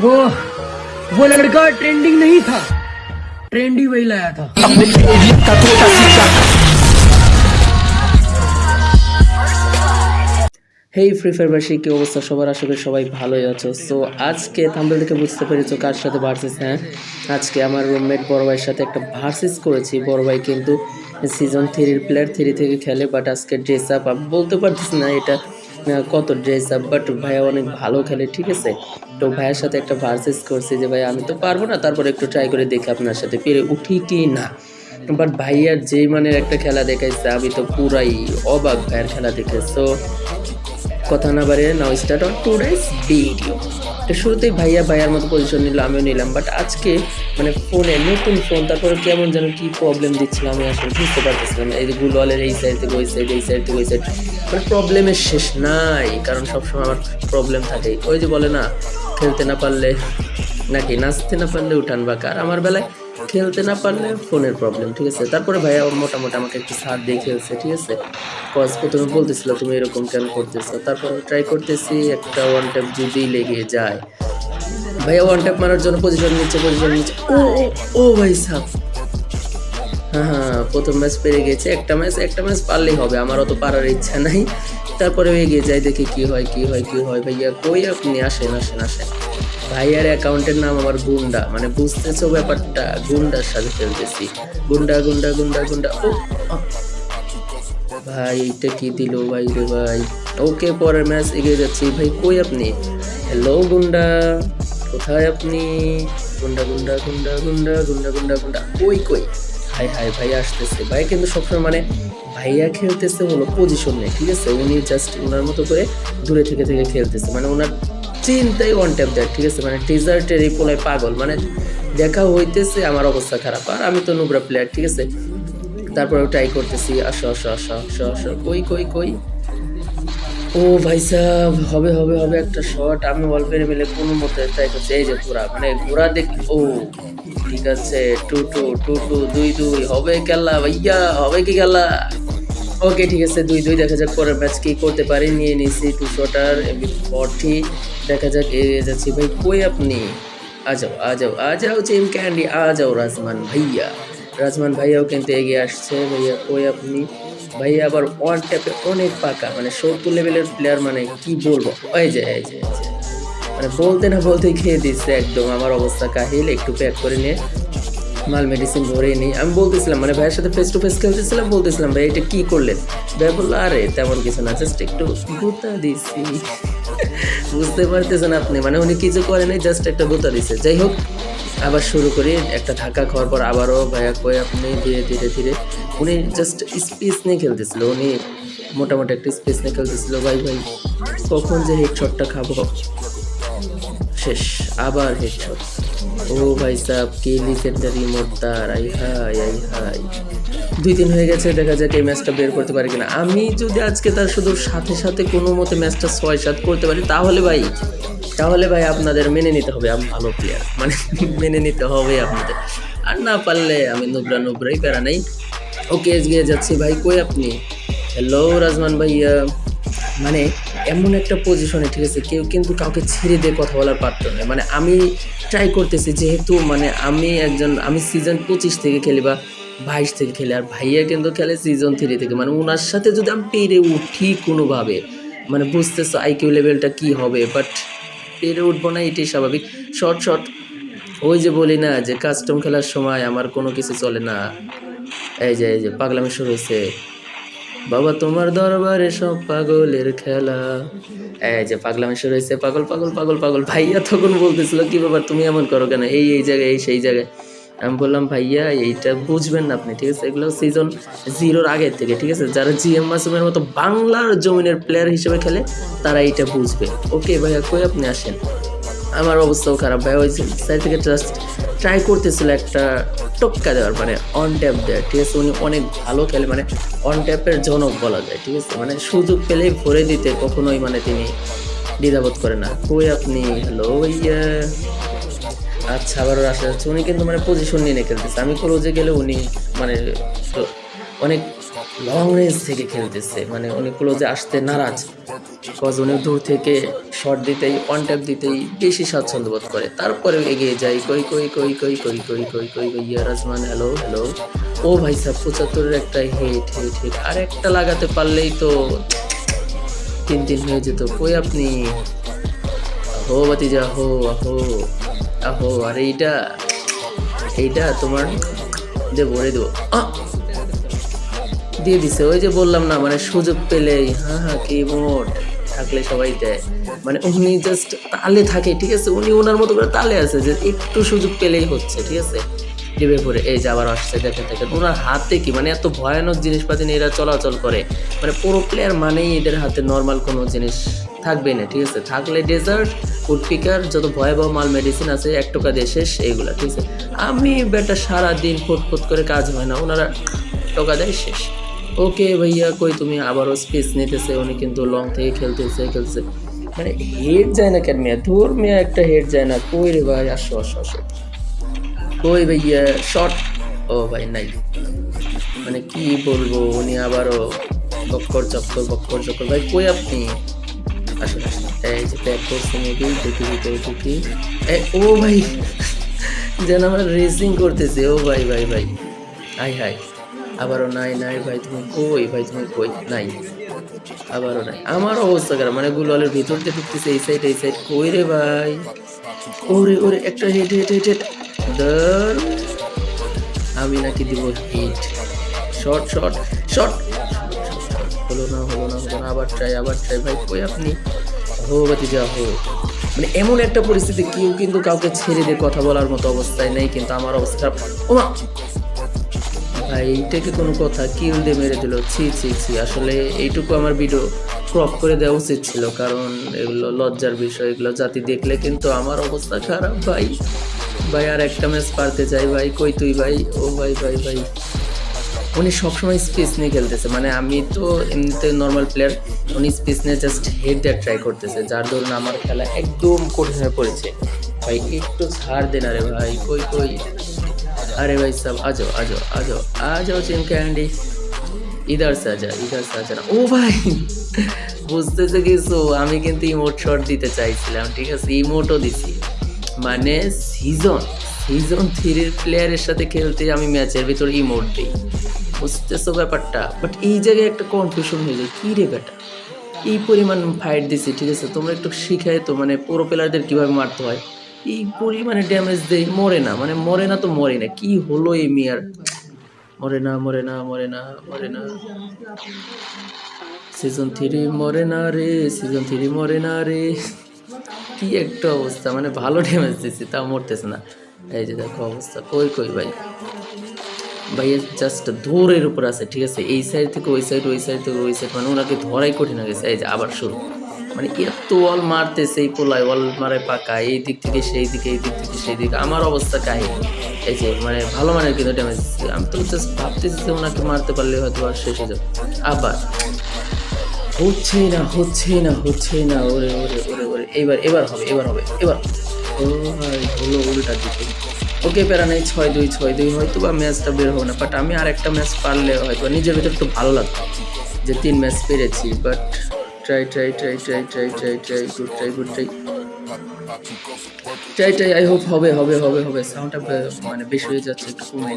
वो वो लड़का ट्रेंडिंग नहीं था ट्रेंड ही वही लाया था হেই ফ্রি ফায়ারবাসী কি অবস্থা সবার আশা করি সবাই ভালোই আছো সো আজকে থাম্বেল দেখে বুঝতে পেরেছো কার সাথে ভার্সেস হ্যাঁ আজকে আমার রুমমেট বড় ভাইয়ের সাথে একটা ভার্সেস করেছি বড় ভাই কিন্তু সিজন থ্রির প্লেয়ার থ্রি থেকে খেলে বাট আজকে ড্রেস আপ বলতে পারতেছি না এটা আহ, কত ড্রেস আপ বাট ভাইয়া অনেক ভালো খেলে, ঠিক আছে? তো ভাইয়ের সাথে একটা ভার্সেস করছে যে ভাই আমি তো পারব না, তারপরে একটু ট্রাই করে দেখি আপনার সাথে। পেরে উঠি কি না? বাট ভাইয়ার যেই মানের একটা খেলা দেখাইছে, আমি তো পুরাই অবাক ভাইয়ের খেলা দেখে। সো কথা না বাড়িয়ে now start on two days video তো শুরুতেই ভাইয়া ভাইয়ার মতো পজিশন নিল, আমিও নিলাম। বাট আজকে মানে ফোনে নতুন ফোন তারপরে কেমন যেন কি প্রবলেম দিচ্ছিলাম আমি আসলে বুঝতে পারতেছিলাম। এই যে গুলওয়ালের এই সাইড থেকে, ওই সাইড এই সাইড থেকে, ওই সাইড মানে প্রবলেমের শেষ নাই, কারণ সবসময় আমার প্রবলেম থাকে। ওই যে বলে না, খেলতে না পারলে নাকি নাচতে না পারলে উঠান বা কার আমার বেলায় খেলতে না পারলে ফোনের প্রবলেম ঠিক আছে? তারপরে ভাইয়া মোটামুটি আমাকে একটু সাথ দিয়ে খেলছে, ঠিক আছে? কজ প্রথমে বলতেছিল তুমি এরকম কেন করতেছো? তারপর ট্রাই করতেছি একটা ওয়ান ট্যাপ যদি লেগে যায়। ভাইয়া ওয়ান ট্যাপ মারার জন্য পজিশন নিচ্ছে পজিশন নিচ্ছে। ও ও ও ভাই সাহ হ্যাঁ হ্যাঁ প্রথম ম্যাচ পেরে গেছে, একটা ম্যাচ একটা ম্যাচ পারলেই হবে আমার অত পারার ইচ্ছা নাই। তারপরে এগিয়ে যাই দেখি কি হয় কি হয় কি হয়। ভাইয়া কই আপনি? আসেন আসেন আসেন। ভাইয়ার অ্যাকাউন্টের নাম আমার গুন্ডা। মানে বুঝতেছো ব্যাপারটা? গুন্ডার সাথে খেলতেছি। গুন্ডা গুন্ডা গুন্ডা গুন্ডা। ও ভাই, এইটা কি দিল ভাই রে ভাই? ওকে, পরের ম্যাচ এগিয়ে যাচ্ছি। ভাই, কই আপনি? হ্যালো গুন্ডা। কোথায় আপনি? গুন্ডা গুন্ডা গুন্ডা গুন্ডা গুন্ডা গুন্ডা গুন্ডা। কই কই? হাই হাই, ভাই, আসতেছে। ভাই, কিন্তু সবসময় মানে ভাইয়া খেলতেছে হলো পজিশন নেই ঠিক আছে? উনি জাস্ট ওনার মতো করে দূরে থেকে থেকে খেলতেছে। মানে ওনার চিন্তাই ওয়ান ট্যাপ দেয়। ঠিক আছে মানে টিজার্টের এই পোলায় পাগল। মানে দেখা হইতেছে আমার অবস্থা খারাপ। আর আমি তো নুবরা প্লেয়ার ঠিক আছে? তারপরে ট্রাই করতেছি, আসো আসো আসো আসো আসো। কই কই কই? ও ভাই সাহেব হবে হবে হবে একটা শট আমি অল্পের মিলে কোনো মতে ট্রাই করছি। এই যে ঘোরা মানে ঘোরা দেখ, ও, ঠিক আছে, টু টু টু টু, দুই দুই, হবে খেলা ভাইয়া, হবে কি খেলা? ওকে ঠিক আছে, দুই দুই, দেখা যাক পরের ম্যাচ কি করতে পারি। নিয়ে নিছি টু শটার ফর্টি দেখা যাক এগিয়ে যাচ্ছি ভাই। কই আপনি? আ যাও আ যাও আ যাও, চিম ক্যান্ডি, আ যাও রাজমান ভাইয়া। রাজমান ভাইয়াও কিন্তু এগিয়ে আসছে। ভাইয়া, কই আপনি? ভাইয়া আবার ওয়ান ট্যাপে অনেক পাকা মানে সত্তর লেভেলের প্লেয়ার মানে কি বলব? এই যে এই যে মানে বলতে না বলতে খেয়ে দিচ্ছে একদম। আমার অবস্থা কাহিল, একটু প্যাক করে নিয়ে মাল মেডিসিন ভরে নিই। আমি বলতেছিলাম মানে ভাইয়ের সাথে ফেস টু ফেস খেলতেছিলাম, বলতেছিলাম, ভাই, এটা কী করলেন? ভাই বলল, আরে, তেমন কিছু না জাস্ট একটু গুতা দিছি। বুঝতে পারতেছেন আপনি। মানে উনি কিছু করে নাই জাস্ট একটা গোতা দিছে। যাই হোক, আবার শুরু করি। একটা ধাক্কা খাওয়ার পর আবারও ভাইয়া কয়ে আপনি ধীরে ধীরে ধীরে। উনি জাস্ট স্পেস নিয়ে খেলতেছিল। উনি মোটামুটি একটা স্পেস নিয়ে খেলতেছিল। ভাই ভাই, কখন যে হেডশটটা খাব? শেষ, আবার হেডশট ও ভাই সাহ কে লিজেন্ডারি মোর্তার, আই হাই আই হাই দুই দিন হয়ে গেছে, দেখা যাক এই ম্যাচটা বের করতে পারি কিনা। আমি যদি আজকে তার শুধু সাথে সাথে কোনো মতে ম্যাচটা ছয় সাত করতে পারি, তাহলে ভাই তাহলে ভাই আপনাদের মেনে নিতে হবে, আমি ভালো প্লেয়ার মানে মেনে নিতে হবে আপনাদের। আর না পারলে আমি নুবরা নুবরাই প্যারা নেই। ওকে এগিয়ে যাচ্ছি ভাই, কই আপনি? হ্যালো রাজমান ভাইয়া। মানে এমন একটা পজিশনে ঠিক আছে, কেউ কিন্তু কাউকে ছেড়ে দিয়ে কথা বলার পারত না মানে আমি ট্রাই করতেছি যেহেতু মানে আমি একজন, আমি সিজন পঁচিশ থেকে খেলি বা বাইশ থেকে খেলি, আর ভাইয়া কিন্তু খেলে সিজন থ্রি থেকে। মানে ওনার সাথে যদি আমি পেরে উঠি কোনোভাবে মানে বুঝতেছো আইকিউ লেভেলটা কি হবে বাট পেরে উঠবো না এটাই স্বাভাবিক। শর্ট শর্ট ওই যে বলি না যে কাস্টম খেলার সময় আমার কোনো কিছু চলে না। এই যে এই যে পাগলামি শুরু হয়েছে। বাবা, তোমার দরবারে সব পাগলের খেলা। এই যে পাগলামি শুরু হয়েছে, পাগল পাগল পাগল পাগল। ভাইয়া তখন বলতেছিল, কি ব্যাপার, তুমি এমন করো কেন? এই এই জায়গায়, এই, সেই জায়গায়। আমি বললাম, ভাইয়া, এইটা বুঝবেন না আপনি, ঠিক আছে? এগুলো সিজন জিরোর আগের থেকে, ঠিক আছে? যারা জিএম মাসুমের মতো বাংলার জমিনের প্লেয়ার হিসেবে খেলে, তারা এইটা বুঝবে। ওকে ভাইয়া, কই আপনি আসেন? আমার অবস্থাও খারাপ, ভাই। ওই সাইড থেকে জাস্ট ট্রাই করতেছিল একটা টপকা দেওয়ার মানে অন ট্যাপ দেওয়ার, ঠিক আছে? উনি অনেক ভালো খেলে মানে অন ট্যাপের জনক বলা যায়, ঠিক আছে? মানে সুযোগ পেলেই ভরে দিতে কখনোই মানে তিনি দ্বিধাবোধ করে না। কই আপনি? হ্যালো ভাইয়া। আচ্ছা আবারও আসা যাচ্ছে। উনি কিন্তু মানে পজিশন নিয়ে খেলতেছে। আমি ক্লোজে গেলে উনি মানে অনেক লং রেঞ্জ থেকে খেলতেছে। মানে উনি ক্লোজে আসতে নারাজ। কজ উনি দূর থেকে শট দিতেই ট্যাপ দিতেই বেশি স্বাচ্ছন্দ্য বোধ করে। তারপরে এগিয়ে যাই কই কই কই কই কই কই কই কই কই, ইয়া রাজমান হ্যালো হ্যালো ও ভাই সাহ পঁচাত্তরের একটা হেট হেট হেট আর একটা লাগাতে পারলেই তো তিন তিন হয়ে যেত। কই আপনি? আহো বাতিজা আহো আহো আহো। আরে এইটা এইটা তোমার দেবো রে দেবো। আহ! দিয়ে দিছে। ওই যে বললাম না মানে সুযোগ পেলেই হ্যাঁ হ্যাঁ কি মোট থাকলে সবাই দেয়। মানে উনি জাস্ট তালে থাকে, ঠিক আছে? উনি ওনার মতো করে তালে আছে, যে একটু সুযোগ পেলেই হচ্ছে, ঠিক আছে? ডিবে পরে, এই যে আবার আসছে দেখে দেখে ওনার হাতে কি মানে এত ভয়ানক জিনিসপাতি নিয়ে এরা চলাচল করে। মানে পুরো প্লেয়ার মানেই এদের হাতে নর্মাল কোনো জিনিস থাকবে না, ঠিক আছে? থাকলে ডেজার্ট ফুড পিকার যত ভয়াবহ মাল মেডিসিন আছে, এক টাকা দিয়ে শেষ, এইগুলা, ঠিক আছে? আমি বেটা সারাদিন ফুট করে কাজ হয় না, ওনারা টাকা দেয়, শেষ। ওকে ভাইয়া কই তুমি আবারও স্পেস নিতেছে, উনি কিন্তু লং থেকে খেলতেছে খেলছে মানে হেড যায় না কেন মেয়া? ধর মেয়া একটা হেড যায় না। কই রে ভাই? আসো আসো আসো। কই ভাইয়া? শর্ট ও ভাই, নাই। মানে কি বলব? উনি আবারও বক্কর চক্কর বক্কর চক্কর। ভাই, কই আপনি? আসুন আসুন। এই যে প্যাক করছে মেবি দেখি ভিতরে ঢুকি ও ভাই, যেন আমার রেসিং করতেছে। ও ভাই ভাই ভাই। হাই হাই। আবারও নাই নাই ভাই, তুমি কই ভাই, তুমি কই? নাই। আবারও নাই। আমার অবস্থা খারাপ মানে গুলওয়ালের ভিতর দিয়ে ঢুকতেছে, এই সাইড এই সাইড কই রে ভাই? ওরে ওরে, একটা হেড হেড হেড হেড আমি নাকি দিব হিট শর্ট শর্ট শর্ট হলো না হলো না হলো না, আবার ট্রাই আবার ট্রাই ভাই, কই আপনি? হো বাতি যা হো মানে এমন একটা পরিস্থিতি, কেউ কিন্তু কাউকে ছেড়ে দিয়ে কথা বলার মতো অবস্থায় নেই, কিন্তু আমার অবস্থা ওমা! এইটা কি কোনো কথা? কিল দিয়ে মেরে দিল। ছি ছি ছি, আসলে এইটুকু আমার ভিডিও ক্রপ করে দেওয়া উচিত ছিল, কারণ এগুলো লজ্জার বিষয়, এগুলো জাতি দেখলে কিন্তু আমার অবস্থা খারাপ, ভাই। ভাই, আর একটা ম্যাচ পারতে চাই, ভাই। কই তুই, ভাই? ও, ভাই ভাই ভাই। উনি সবসময় স্পেস নিয়ে খেলতেছে মানে আমি তো এমনিতে নর্মাল প্লেয়ার উনি স্পেস নিয়ে জাস্ট হেড দেওয়ার ট্রাই করতেছে, যার ধরুন আমার খেলা একদম কঠিন হয়ে পড়েছে। ভাই, একটু ছাড় দেন আরে ভাই। কই কই? अरे भाई साहब आ जाओ आ जाओ आ जाओ आ जाओ चिम कैंडी इधर से आजा इधर से आजा না ও ভাই বুঝতেছে কিছু আমি কিন্তু ইমোট শট দিতে চাইছিলাম ঠিক আছে ইমোটও দিছি মানে সিজন সিজন থ্রির প্লেয়ারের সাথে খেলতে আমি ম্যাচের ভিতর ইমোট দিই বুঝতেছো ব্যাপারটা বাট এই জায়গায় একটা কনফিউশন হয়ে যায় কী রে বেটা এই পরিমাণ ফাইট দিছি ঠিক আছে তোমরা একটু শিখাই তো মানে পুরো প্লেয়ারদের কীভাবে মারতে হয় এই পরিমাণে ড্যামেজ দেয়? মরে না মানে মরে না তো মরে না। কি হলো এই মিয়ার? মরে না মরে না মরে না মরে না। সিজন থ্রি মরে না রে সিজন থ্রি মরে না রে। কি একটা অবস্থা মানে ভালো ড্যামেজ দিচ্ছি তা মরতেছে না। এই যে দেখো অবস্থা, কই কই ভাই? ভাই জাস্ট দৌড়ের উপর আছে, ঠিক আছে? এই সাইড থেকে ওই সাইড ওই সাইড থেকে ওই সাইড মানে ওনাকে ধরাই কঠিন হয়ে গেছে। এই যে আবার শুরু। মানে এত ওয়াল মারতেছে এই পোলায়, ওয়াল মারে পাকা, এই দিক থেকে সেই দিকে, এই দিক থেকে সেই দিকে। আমার অবস্থা কাহিনী। এই যে মানে ভালো মানের কিন্তু ড্যামেজ আমি তো জাস্ট ভাবতেছি যে ওনাকে মারতে পারলে হয়তো আর শেষ হয়ে যাবে। আবার হচ্ছে না হচ্ছে না হচ্ছে না, ওরে ওরে ওরে ওরে। এবার এবার হবে এবার হবে, এবার ও ভাই, হলো উল্টা দিকে। ওকে প্যারা নেই, ছয় দুই ছয় দুই, হয়তো বা ম্যাচটা বের হবে না বাট আমি আর একটা ম্যাচ পারলে হয়তো নিজের ভিতরে একটু ভালো লাগতো। যে তিন ম্যাচ পেরেছি but try try try try try try try good try good try try try I hope হবে হবে হবে হবে। সাউন্ডটা মানে বেশি হয়ে যাচ্ছে, একটু কমে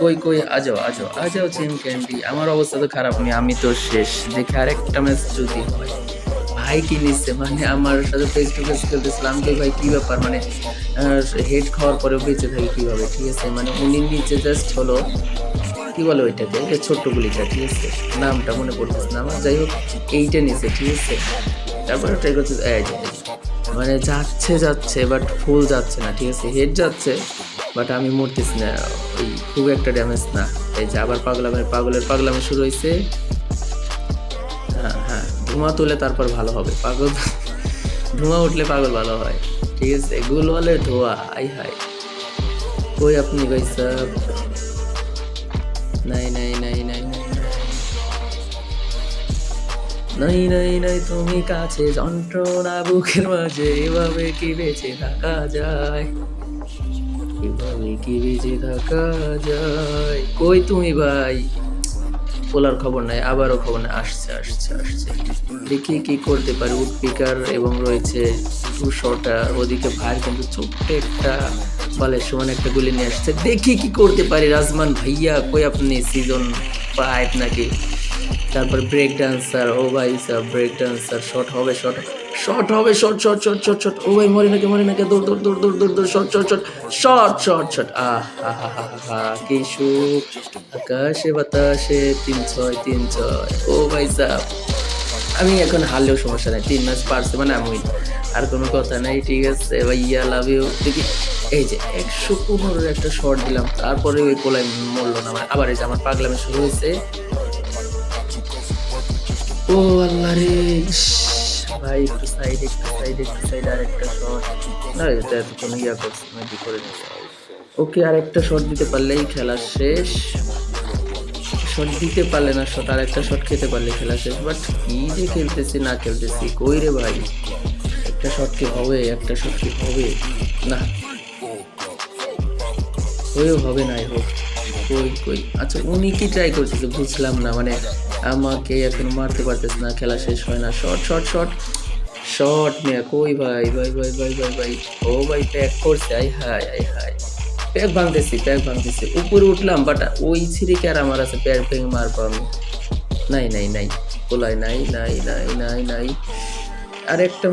কই কই আজাও আজাও আজাও চিম ক্যান্ডি। আমার অবস্থা তো খারাপ নেই আমি তো শেষ। দেখে আরেকটা ম্যাচ যদি হয়। ভাই কি নিচ্ছে? মানে আমার সাথে ফেস টু ফেস খেলতেছিলাম তো ভাই, কি ব্যাপার? মানে হেড খাওয়ার পরেও বেঁচে থাকি কীভাবে? ঠিক আছে? মানে উনি নিচে জাস্ট হলো। কি বলে ওইটাকে? ওই ছোট্ট গুলিটা, ঠিক আছে? নামটা মনে পড়তেছে না আমার। যাই হোক, এইটা নিচে ঠিক আছে? তারপরে ট্রাই যে। মানে যাচ্ছে যাচ্ছে বাট ফুল যাচ্ছে না, ঠিক আছে? হেড যাচ্ছে বাট আমি মরতেছি না। ওই খুব একটা ড্যামেজ না। এই যে আবার পাগলামের পাগলের পাগলামে শুরু হয়েছে। হ্যাঁ হ্যাঁ ধোঁয়া তুলে তারপর ভালো হবে। পাগল ধোঁয়া উঠলে পাগল ভালো হয়। ঠিক আছে? গুল গুলওয়ালের ধোঁয়া আই হাই কই আপনি সাহেব? নাই নাই নাই নাই তুমি কাছে যন্ত্রণা বুকের মাঝে, এভাবে কি বেঁচে থাকা যায়? এভাবে কি বেঁচে থাকা যায়? কই তুমি ভাই? বলার খবর নাই, আবারও খবর নাই, আসছে আসছে আসছে। দেখি কি করতে পারি? উডপিকার এবং রয়েছে টু শটার ওদিকে ভাই কিন্তু ছোট্ট একটা বলের সমান একটা গুলি নিয়ে আসছে। দেখি কি করতে পারি রাজমান ভাইয়া, কই আপনি? সিজন ফাইভ নাকি? তারপর ব্রেক ডান্সার ও ভাই স্যার ব্রেক ডান্সার শর্ট হবে শর্ট শর্ট হবে short short short short short ও ভাই, মরে নাকি মরে নাকি, দৌড় দৌড় দৌড় দৌড় দৌড় দৌড় short short short short short short আহ কি সুখ। আকাশে বাতাসে তিন ছয় তিন ছয়। ও ভাই সাহ আমি এখন হারলেও সমস্যা নেই, তিন ম্যাচ পারছে মানে আমি আর কোনো কথা নাই, ঠিক আছে ভাইয়া লাভ ইউ দেখি, এই যে একশো পনেরোর একটা শর্ট দিলাম, তারপরে ওই পোলাই মরলো না মানে আবার এই যে আমার পাগলামি শুরু হয়েছে। ও আল্লাহ রে ভাই, একটু সাইড একটু সাইড একটু সাইড আর একটা শট না, এটা এতক্ষণ ইয়া করছে করে নিচ্ছে ওকে আর একটা শট দিতে পারলেই খেলা শেষ। শট দিতে পারলে না শট আর একটা শট খেতে পারলে খেলা শেষ। বাট কি যে খেলতেছি, না খেলতেছি, কই রে ভাই? একটা শট কি হবে? একটা শট কি হবে? না। হয়েও হবে না হোক কই কই? আচ্ছা উনি কি ট্রাই করতেছে বুঝলাম না। মানে আমাকে এখন মারতে পারতেছে না, খেলা শেষ হয় না। শর্ট শর্ট শর্ট শর্ট মেয়া কই ভাই? ভাই ভাই ভাই ভাই ভাই। ও ভাই প্যাক করছে। আই হাই আই হাই প্যাক ভাঙতেছি প্যাক ভাঙতেছি উপরে উঠলাম বাট ওই ছিরিকে আর আমার আছে প্যাক ভেঙে মারবো আমি? নাই নাই নাই। কোলায় নাই নাই নাই নাই নাই। আর একটা